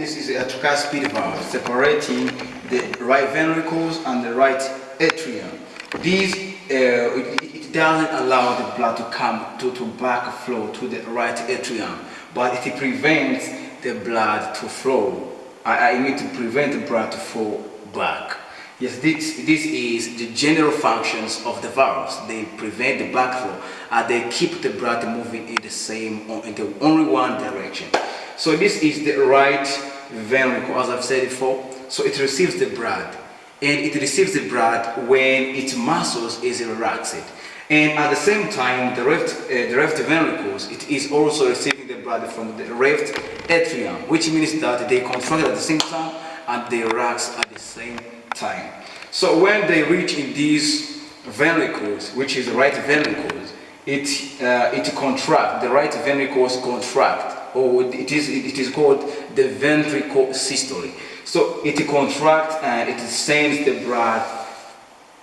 this is a tricuspid valve separating the right ventricles and the right atrium. These, uh, it, it, doesn't allow the blood to come to, to back flow to the right atrium, but it prevents the blood to flow. I, I mean to prevent the blood to flow back. Yes, this, this is the general functions of the valves. They prevent the backflow and they keep the blood moving in the same, in the only one direction. So this is the right ventricle, as I've said before. So it receives the blood and it receives the blood when its muscles is relaxed. And at the same time, the left, uh, the left ventricles, it is also receiving the blood from the left atrium, which means that they contract at the same time and they relax at the same time. So when they reach in these ventricles, which is the right ventricles, it uh, it contract. The right ventricles contract, or it is it is called the ventricle systole. So it contracts and it sends the blood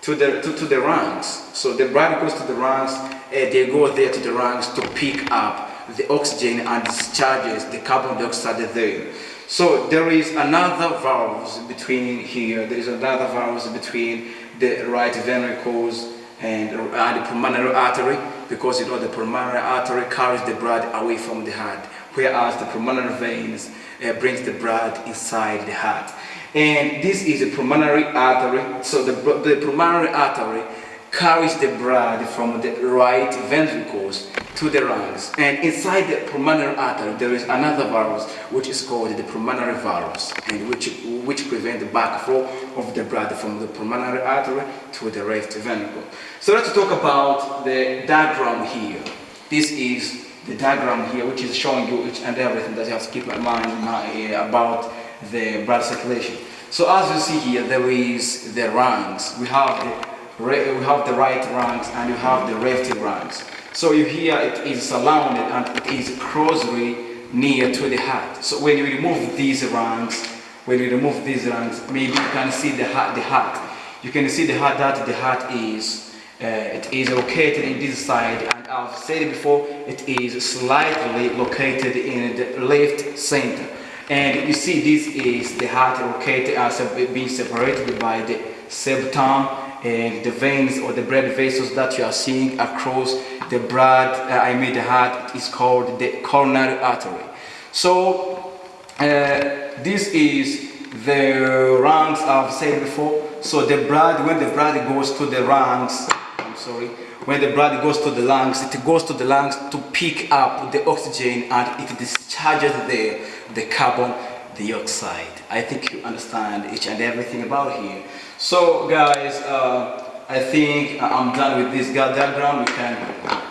to the to, to the lungs. So the blood goes to the lungs, and eh, they go there to the lungs to pick up the oxygen and discharges the carbon dioxide there. So there is another valve between here, there is another valve between the right ventricles and, and the pulmonary artery because you know the pulmonary artery carries the blood away from the heart whereas the pulmonary veins uh, brings the blood inside the heart. And this is a pulmonary artery, so the, the pulmonary artery carries the blood from the right ventricles to the lungs. And inside the pulmonary artery, there is another valve which is called the pulmonary valves, and which, which prevent the backflow of the blood from the pulmonary artery to the right ventricle. So let's talk about the diagram here. This is the diagram here, which is showing you each and everything that you have to keep in mind uh, about the blood circulation. So as you see here, there is the lungs. We have the we have the right lungs and you have the left lungs. So you hear it is surrounded and it is closely near to the heart. So when you remove these lungs, when you remove these lungs, maybe you can see the heart. The heart. You can see the heart that the heart is. Uh, it is located in this side, and I've said it before. It is slightly located in the left center. And you see, this is the heart located as being separated by the septum and the veins or the blood vessels that you are seeing across the blood, uh, I mean the heart, is called the coronary artery. So uh, this is the lungs I've said before. So the blood, when the blood goes to the lungs, I'm sorry, when the blood goes to the lungs, it goes to the lungs to pick up the oxygen and it discharges the, the carbon dioxide. I think you understand each and everything about here. So guys, uh, I think I'm done with this diagram. We can,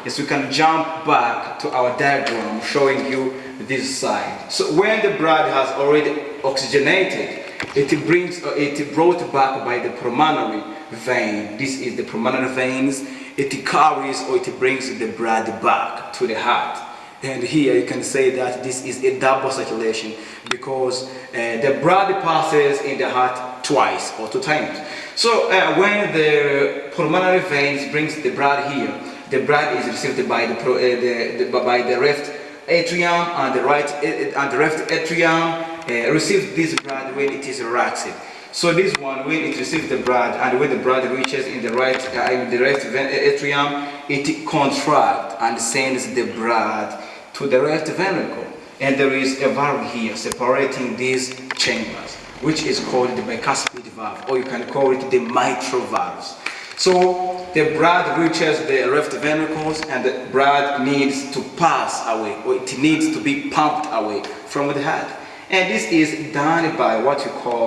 yes, we can jump back to our diagram showing you this side. So when the blood has already oxygenated, it brings, uh, it brought back by the pulmonary vein. This is the pulmonary veins. It carries or it brings the blood back to the heart. And here you can say that this is a double circulation because uh, the blood passes in the heart twice or two times. So uh, when the pulmonary veins brings the blood here, the blood is received by the, uh, the, the, by the left atrium and the right uh, and the left atrium uh, receives this blood when it is relaxed. So this one, when it receives the blood and when the blood reaches in the right, uh, in the left atrium, it contracts and sends the blood to the right ventricle. And there is a valve here separating these chambers which is called the bicuspid valve, or you can call it the mitral valves. So the blood reaches the left ventricles and the blood needs to pass away, or it needs to be pumped away from the heart. And this is done by what you call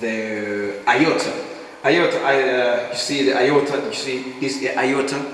the aorta. Aorta, uh, you see the aorta, you see this aorta,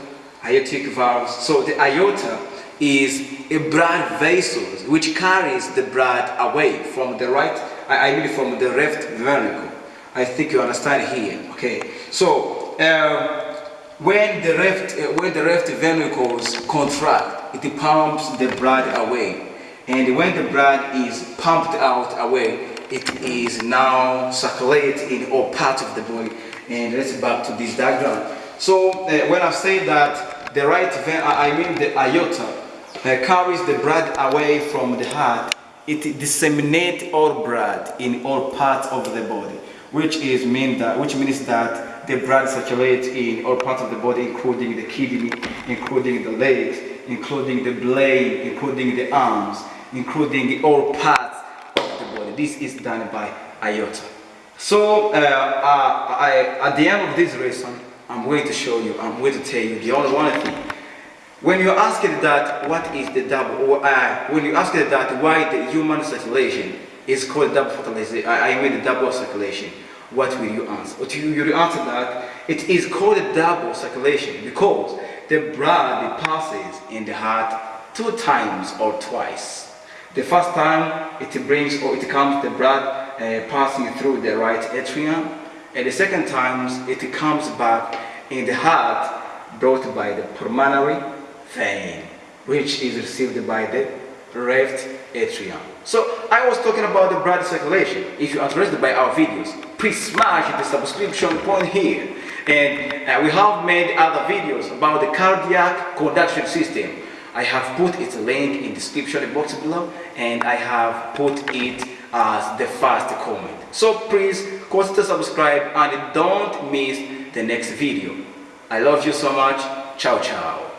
aortic valves. So the aorta is a blood vessel which carries the blood away from the right I, I mean from the left ventricle. I think you understand here. Okay. So um, when the left uh, when the left ventricles contract, it pumps the blood away, and when the blood is pumped out away, it is now circulated in all parts of the body. And let's back to this diagram. So uh, when I say that the right vein, I mean the aorta uh, carries the blood away from the heart it disseminates all blood in all parts of the body, which is mean that which means that the blood circulates in all parts of the body, including the kidney, including the legs, including the brain, including the arms, including all parts of the body. This is done by aorta. So uh, uh, I, at the end of this lesson, I'm going to show you, I'm going to tell you the only one thing when you ask that, what is the double, or uh, when you ask that, why the human circulation is called double fertilization, I mean the double circulation, what will you answer? What you, you answer that it is called a double circulation because the blood passes in the heart two times or twice. The first time it brings or it comes the blood uh, passing through the right atrium, and the second time it comes back in the heart brought by the pulmonary vein, which is received by the left atrium. So I was talking about the blood circulation. If you are interested by our videos, please smash the subscription point here. And uh, we have made other videos about the cardiac conduction system. I have put its link in description box below and I have put it as the first comment. So please consider subscribe and don't miss the next video. I love you so much. Ciao ciao.